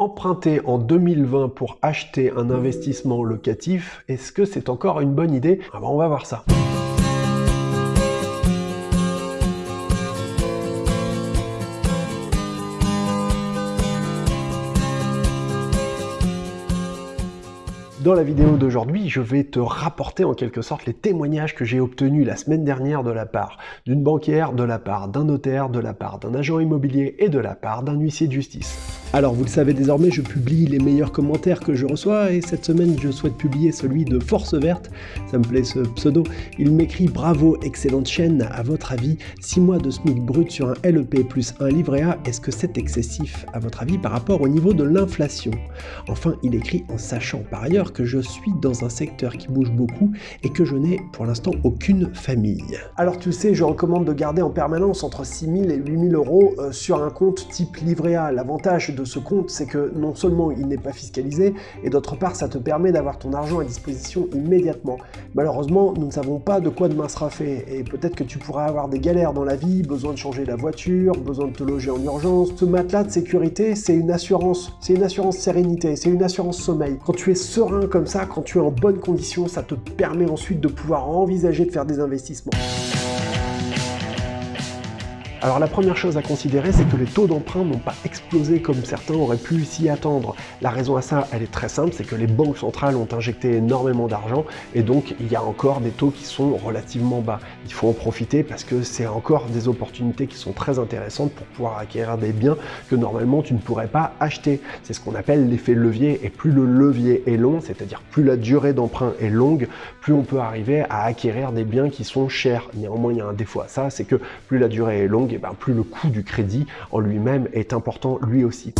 Emprunter en 2020 pour acheter un investissement locatif, est-ce que c'est encore une bonne idée? Ah ben, On va voir ça. Dans la vidéo d'aujourd'hui, je vais te rapporter en quelque sorte les témoignages que j'ai obtenus la semaine dernière de la part d'une banquière, de la part d'un notaire, de la part d'un agent immobilier et de la part d'un huissier de justice. Alors vous le savez désormais, je publie les meilleurs commentaires que je reçois et cette semaine je souhaite publier celui de Force Verte, ça me plaît ce pseudo. Il m'écrit bravo, excellente chaîne, à votre avis, 6 mois de SMIC brut sur un LEP plus un livret A, est-ce que c'est excessif à votre avis par rapport au niveau de l'inflation? Enfin il écrit en sachant par ailleurs que je suis dans un secteur qui bouge beaucoup et que je n'ai pour l'instant aucune famille. Alors tu sais, je recommande de garder en permanence entre 6 000 et 8 000 euros euh, sur un compte type livret A. L'avantage ce compte, c'est que non seulement il n'est pas fiscalisé, et d'autre part, ça te permet d'avoir ton argent à disposition immédiatement. Malheureusement, nous ne savons pas de quoi demain sera fait, et peut-être que tu pourras avoir des galères dans la vie, besoin de changer la voiture, besoin de te loger en urgence. Ce matelas de sécurité, c'est une assurance, c'est une assurance sérénité, c'est une assurance sommeil. Quand tu es serein comme ça, quand tu es en bonne condition, ça te permet ensuite de pouvoir envisager de faire des investissements. Alors la première chose à considérer, c'est que les taux d'emprunt n'ont pas explosé comme certains auraient pu s'y attendre. La raison à ça, elle est très simple, c'est que les banques centrales ont injecté énormément d'argent et donc il y a encore des taux qui sont relativement bas. Il faut en profiter parce que c'est encore des opportunités qui sont très intéressantes pour pouvoir acquérir des biens que normalement tu ne pourrais pas acheter. C'est ce qu'on appelle l'effet levier et plus le levier est long, c'est-à-dire plus la durée d'emprunt est longue, plus on peut arriver à acquérir des biens qui sont chers. Néanmoins, il y a un défaut à ça, c'est que plus la durée est longue, et ben, plus le coût du crédit en lui-même est important lui aussi.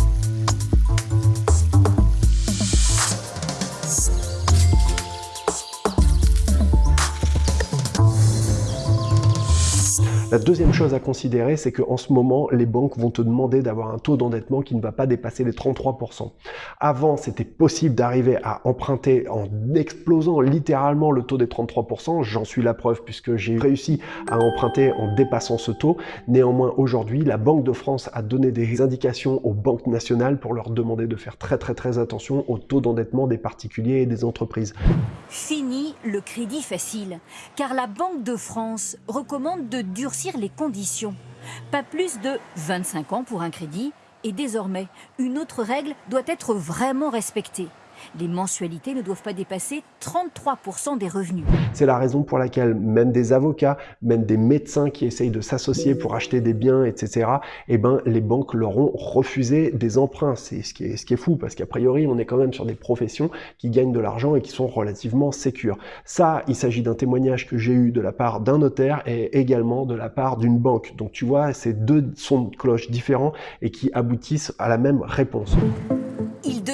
La deuxième chose à considérer, c'est qu'en ce moment, les banques vont te demander d'avoir un taux d'endettement qui ne va pas dépasser les 33%. Avant, c'était possible d'arriver à emprunter en explosant littéralement le taux des 33%. J'en suis la preuve puisque j'ai réussi à emprunter en dépassant ce taux. Néanmoins, aujourd'hui, la Banque de France a donné des indications aux banques nationales pour leur demander de faire très très très attention au taux d'endettement des particuliers et des entreprises. Fini le crédit facile, car la Banque de France recommande de durcir les conditions. Pas plus de 25 ans pour un crédit et désormais, une autre règle doit être vraiment respectée les mensualités ne doivent pas dépasser 33% des revenus. C'est la raison pour laquelle même des avocats, même des médecins qui essayent de s'associer pour acheter des biens, etc., eh ben, les banques leur ont refusé des emprunts. C'est ce qui est, fou, parce qu'a priori, on est quand même sur des professions qui gagnent de l'argent et qui sont relativement sécures. Ça, il s'agit d'un témoignage que j'ai eu de la part d'un notaire et également de la part d'une banque. Donc tu vois, c'est deux sons de cloche différents et qui aboutissent à la même réponse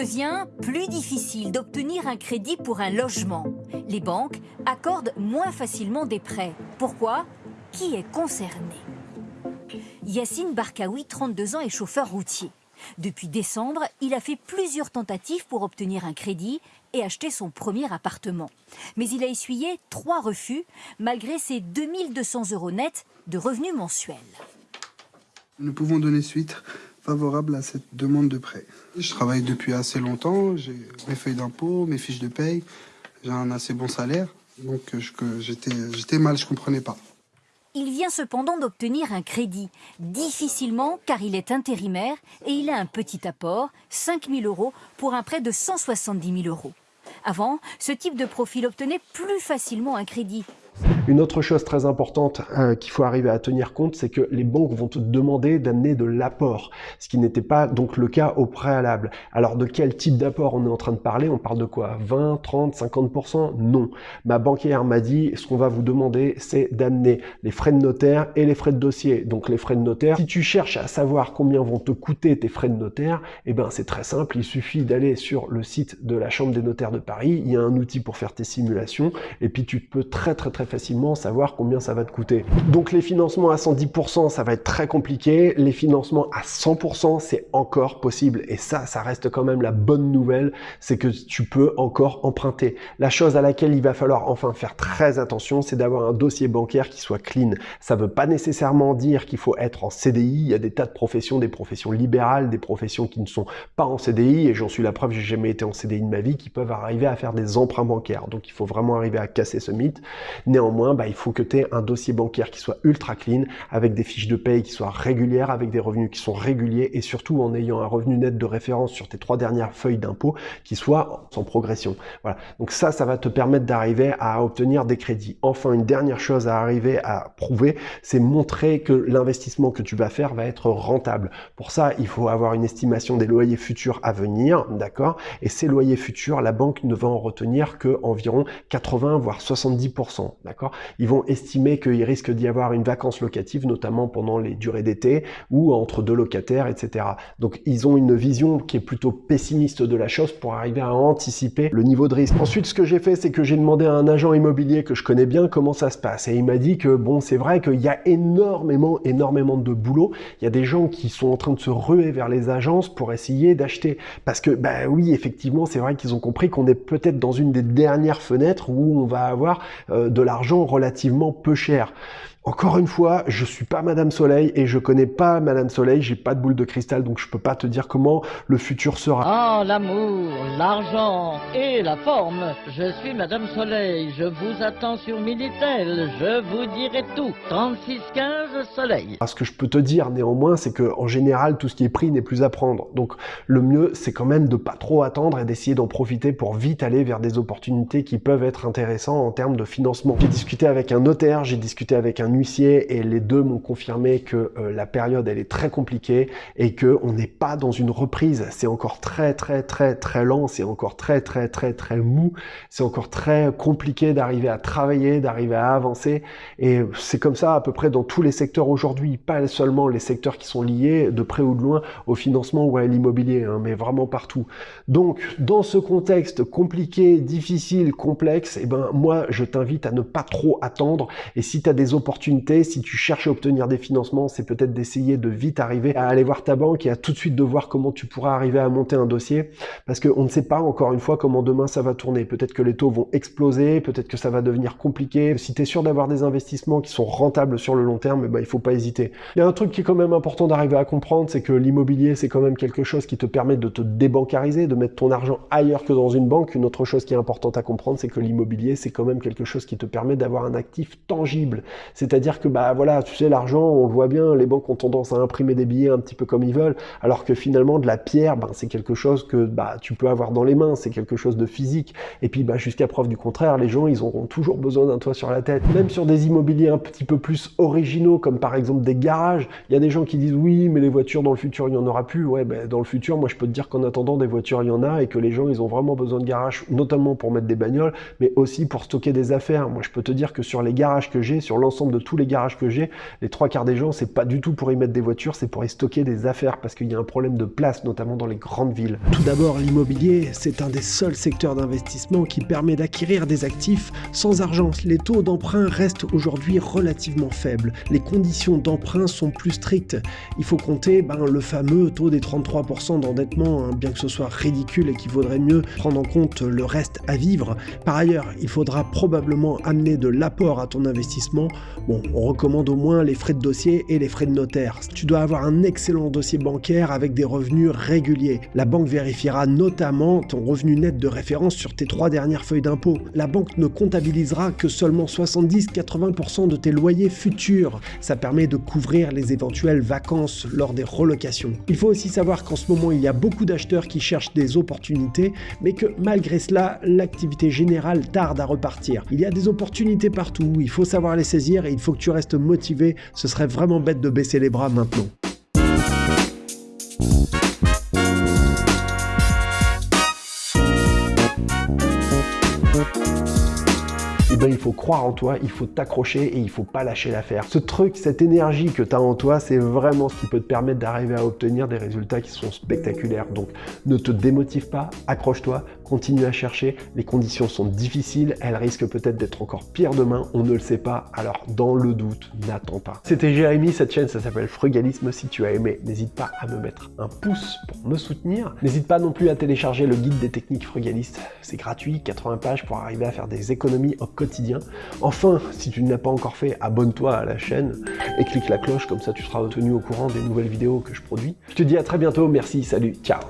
devient plus difficile d'obtenir un crédit pour un logement. Les banques accordent moins facilement des prêts. Pourquoi Qui est concerné Yassine Barkaoui, 32 ans, est chauffeur routier. Depuis décembre, il a fait plusieurs tentatives pour obtenir un crédit et acheter son premier appartement. Mais il a essuyé trois refus, malgré ses 2200 euros nets de revenus mensuels. Nous pouvons donner suite favorable à cette demande de prêt. Je travaille depuis assez longtemps, j'ai mes feuilles d'impôt, mes fiches de paye, j'ai un assez bon salaire, donc j'étais mal, je comprenais pas. Il vient cependant d'obtenir un crédit, difficilement car il est intérimaire et il a un petit apport, 5 000 euros, pour un prêt de 170 000 euros. Avant, ce type de profil obtenait plus facilement un crédit, une autre chose très importante euh, qu'il faut arriver à tenir compte, c'est que les banques vont te demander d'amener de l'apport, ce qui n'était pas donc le cas au préalable. Alors de quel type d'apport on est en train de parler? On parle de quoi? 20, 30, 50% Non. Ma banquière m'a dit, ce qu'on va vous demander, c'est d'amener les frais de notaire et les frais de dossier. Donc les frais de notaire, si tu cherches à savoir combien vont te coûter tes frais de notaire, eh ben c'est très simple, il suffit d'aller sur le site de la Chambre des notaires de Paris, il y a un outil pour faire tes simulations, et puis tu peux très très très facilement savoir combien ça va te coûter. Donc les financements à 110%, ça va être très compliqué. Les financements à 100%, c'est encore possible. Et ça, ça reste quand même la bonne nouvelle, c'est que tu peux encore emprunter. La chose à laquelle il va falloir enfin faire très attention, c'est d'avoir un dossier bancaire qui soit clean. Ça veut pas nécessairement dire qu'il faut être en CDI. Il y a des tas de professions, des professions libérales, des professions qui ne sont pas en CDI, et j'en suis la preuve, j'ai jamais été en CDI de ma vie, qui peuvent arriver à faire des emprunts bancaires. Donc il faut vraiment arriver à casser ce mythe. Néanmoins, bah, il faut que tu aies un dossier bancaire qui soit ultra clean, avec des fiches de paye qui soient régulières, avec des revenus qui sont réguliers, et surtout en ayant un revenu net de référence sur tes trois dernières feuilles d'impôt qui soit sans progression. Voilà. Donc ça, ça va te permettre d'arriver à obtenir des crédits. Enfin, une dernière chose à arriver à prouver, c'est montrer que l'investissement que tu vas faire va être rentable. Pour ça, il faut avoir une estimation des loyers futurs à venir, d'accord? Et ces loyers futurs, la banque ne va en retenir que environ 80 voire 70%, d'accord? Ils vont estimer qu'il risque d'y avoir une vacance locative, notamment pendant les durées d'été ou entre deux locataires, etc. Donc ils ont une vision qui est plutôt pessimiste de la chose pour arriver à anticiper le niveau de risque. Ensuite, ce que j'ai fait, c'est que j'ai demandé à un agent immobilier que je connais bien comment ça se passe et il m'a dit que bon, c'est vrai qu'il y a énormément, énormément de boulot. Il y a des gens qui sont en train de se ruer vers les agences pour essayer d'acheter. Parce que, bah oui, effectivement, c'est vrai qu'ils ont compris qu'on est peut-être dans une des dernières fenêtres où on va avoir euh, de l'argent relativement peu cher. Encore une fois, je suis pas Madame Soleil et je connais pas Madame Soleil, j'ai pas de boule de cristal donc je peux pas te dire comment le futur sera. Ah, l'amour, l'argent et la forme. Je suis Madame Soleil, je vous attends sur Minitel, je vous dirai tout. 3615 Soleil. Ce que je peux te dire néanmoins, c'est que en général, tout ce qui est pris n'est plus à prendre. Donc le mieux, c'est quand même de pas trop attendre et d'essayer d'en profiter pour vite aller vers des opportunités qui peuvent être intéressantes en termes de financement. J'ai discuté avec un notaire, j'ai discuté avec un et les deux m'ont confirmé que euh, la période elle est très compliquée et que on n'est pas dans une reprise. C'est encore très très très très lent, c'est encore très très très très mou, c'est encore très compliqué d'arriver à travailler, d'arriver à avancer et c'est comme ça à peu près dans tous les secteurs aujourd'hui, pas seulement les secteurs qui sont liés de près ou de loin au financement ou à l'immobilier, hein, mais vraiment partout. Donc dans ce contexte compliqué, difficile, complexe, et eh ben moi je t'invite à ne pas trop attendre et si tu as des opportunités si tu cherches à obtenir des financements, c'est peut-être d'essayer de vite arriver à aller voir ta banque et à tout de suite de voir comment tu pourras arriver à monter un dossier, parce qu'on ne sait pas encore une fois comment demain ça va tourner. Peut-être que les taux vont exploser, peut-être que ça va devenir compliqué. Si tu es sûr d'avoir des investissements qui sont rentables sur le long terme, ben, il faut pas hésiter. Il y a un truc qui est quand même important d'arriver à comprendre, c'est que l'immobilier, c'est quand même quelque chose qui te permet de te débancariser, de mettre ton argent ailleurs que dans une banque. Une autre chose qui est importante à comprendre, c'est que l'immobilier, c'est quand même quelque chose qui te permet d'avoir un actif tangible. C'est c'est-à-dire que bah voilà, tu sais, l'argent, on le voit bien, les banques ont tendance à imprimer des billets un petit peu comme ils veulent, alors que finalement de la pierre, ben, c'est quelque chose que bah tu peux avoir dans les mains, c'est quelque chose de physique. Et puis bah jusqu'à preuve du contraire, les gens ils auront toujours besoin d'un toit sur la tête. Même sur des immobiliers un petit peu plus originaux, comme par exemple des garages, il y a des gens qui disent oui, mais les voitures dans le futur il y en aura plus. Ouais, ben, dans le futur, moi je peux te dire qu'en attendant des voitures il y en a et que les gens ils ont vraiment besoin de garages, notamment pour mettre des bagnoles, mais aussi pour stocker des affaires. Moi je peux te dire que sur les garages que j'ai, sur l'ensemble de tous les garages que j'ai, les trois quarts des gens, c'est pas du tout pour y mettre des voitures, c'est pour y stocker des affaires parce qu'il y a un problème de place, notamment dans les grandes villes. Tout d'abord, l'immobilier, c'est un des seuls secteurs d'investissement qui permet d'acquérir des actifs sans argent. Les taux d'emprunt restent aujourd'hui relativement faibles. Les conditions d'emprunt sont plus strictes. Il faut compter ben, le fameux taux des 33% d'endettement, hein, bien que ce soit ridicule et qu'il vaudrait mieux prendre en compte le reste à vivre. Par ailleurs, il faudra probablement amener de l'apport à ton investissement. Bon, on recommande au moins les frais de dossier et les frais de notaire. Tu dois avoir un excellent dossier bancaire avec des revenus réguliers. La banque vérifiera notamment ton revenu net de référence sur tes trois dernières feuilles d'impôt. La banque ne comptabilisera que seulement 70-80% de tes loyers futurs. Ça permet de couvrir les éventuelles vacances lors des relocations. Il faut aussi savoir qu'en ce moment, il y a beaucoup d'acheteurs qui cherchent des opportunités, mais que malgré cela, l'activité générale tarde à repartir. Il y a des opportunités partout, il faut savoir les saisir et il faut que tu restes motivé, ce serait vraiment bête de baisser les bras maintenant. Ben, il faut croire en toi, il faut t'accrocher et il faut pas lâcher l'affaire. Ce truc, cette énergie que tu as en toi, c'est vraiment ce qui peut te permettre d'arriver à obtenir des résultats qui sont spectaculaires. Donc ne te démotive pas, accroche-toi, continue à chercher. Les conditions sont difficiles, elles risquent peut-être d'être encore pires demain, on ne le sait pas. Alors dans le doute, n'attends pas. C'était Jérémy, cette chaîne ça s'appelle Frugalisme. Si tu as aimé, n'hésite pas à me mettre un pouce pour me soutenir. N'hésite pas non plus à télécharger le guide des techniques frugalistes. C'est gratuit, 80 pages pour arriver à faire des économies au quotidien. Enfin, si tu ne l'as pas encore fait, abonne-toi à la chaîne et clique la cloche, comme ça tu seras tenu au courant des nouvelles vidéos que je produis. Je te dis à très bientôt, merci, salut, ciao